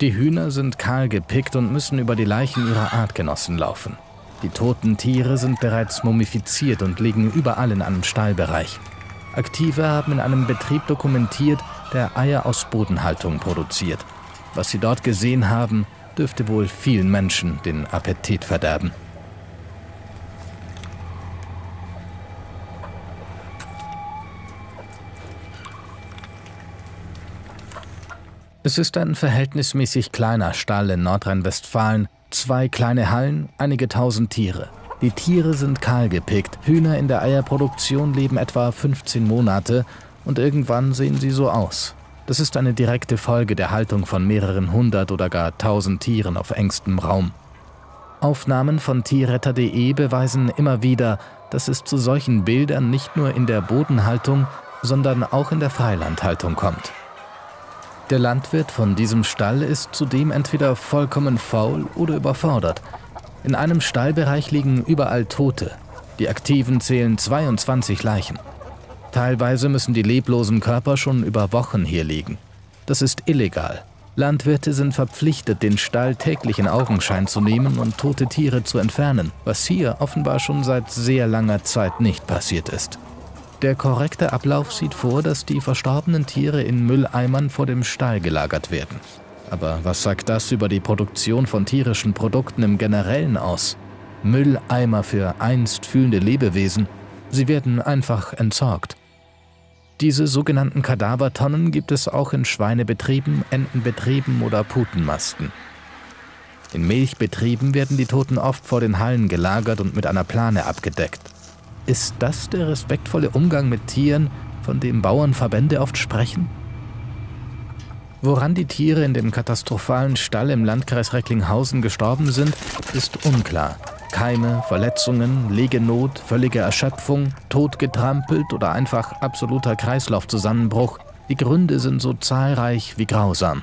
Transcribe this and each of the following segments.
Die Hühner sind kahl gepickt und müssen über die Leichen ihrer Artgenossen laufen. Die toten Tiere sind bereits mumifiziert und liegen überall in einem Stallbereich. Aktive haben in einem Betrieb dokumentiert, der Eier aus Bodenhaltung produziert. Was sie dort gesehen haben, dürfte wohl vielen Menschen den Appetit verderben. Es ist ein verhältnismäßig kleiner Stall in Nordrhein-Westfalen, zwei kleine Hallen, einige tausend Tiere. Die Tiere sind kahl gepickt, Hühner in der Eierproduktion leben etwa 15 Monate und irgendwann sehen sie so aus. Das ist eine direkte Folge der Haltung von mehreren hundert oder gar tausend Tieren auf engstem Raum. Aufnahmen von tierretter.de beweisen immer wieder, dass es zu solchen Bildern nicht nur in der Bodenhaltung, sondern auch in der Freilandhaltung kommt. Der Landwirt von diesem Stall ist zudem entweder vollkommen faul oder überfordert. In einem Stallbereich liegen überall Tote. Die Aktiven zählen 22 Leichen. Teilweise müssen die leblosen Körper schon über Wochen hier liegen. Das ist illegal. Landwirte sind verpflichtet, den Stall täglich in Augenschein zu nehmen und tote Tiere zu entfernen, was hier offenbar schon seit sehr langer Zeit nicht passiert ist. Der korrekte Ablauf sieht vor, dass die verstorbenen Tiere in Mülleimern vor dem Stall gelagert werden. Aber was sagt das über die Produktion von tierischen Produkten im Generellen aus? Mülleimer für einst fühlende Lebewesen, sie werden einfach entsorgt. Diese sogenannten Kadavertonnen gibt es auch in Schweinebetrieben, Entenbetrieben oder Putenmasten. In Milchbetrieben werden die Toten oft vor den Hallen gelagert und mit einer Plane abgedeckt. Ist das der respektvolle Umgang mit Tieren, von dem Bauernverbände oft sprechen? Woran die Tiere in dem katastrophalen Stall im Landkreis Recklinghausen gestorben sind, ist unklar. Keime, Verletzungen, Legenot, völlige Erschöpfung, totgetrampelt oder einfach absoluter Kreislaufzusammenbruch, die Gründe sind so zahlreich wie grausam.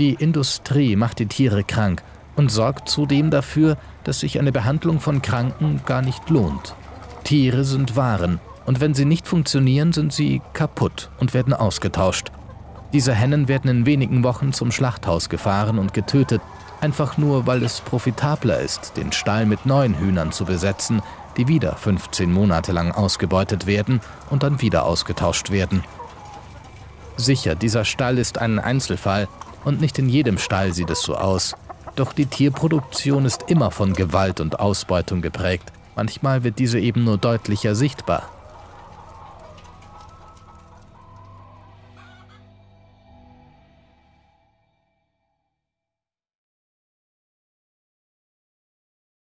Die Industrie macht die Tiere krank und sorgt zudem dafür, dass sich eine Behandlung von Kranken gar nicht lohnt. Tiere sind Waren und wenn sie nicht funktionieren, sind sie kaputt und werden ausgetauscht. Diese Hennen werden in wenigen Wochen zum Schlachthaus gefahren und getötet, einfach nur weil es profitabler ist, den Stall mit neuen Hühnern zu besetzen, die wieder 15 Monate lang ausgebeutet werden und dann wieder ausgetauscht werden. Sicher, dieser Stall ist ein Einzelfall und nicht in jedem Stall sieht es so aus. Doch die Tierproduktion ist immer von Gewalt und Ausbeutung geprägt. Manchmal wird diese eben nur deutlicher sichtbar,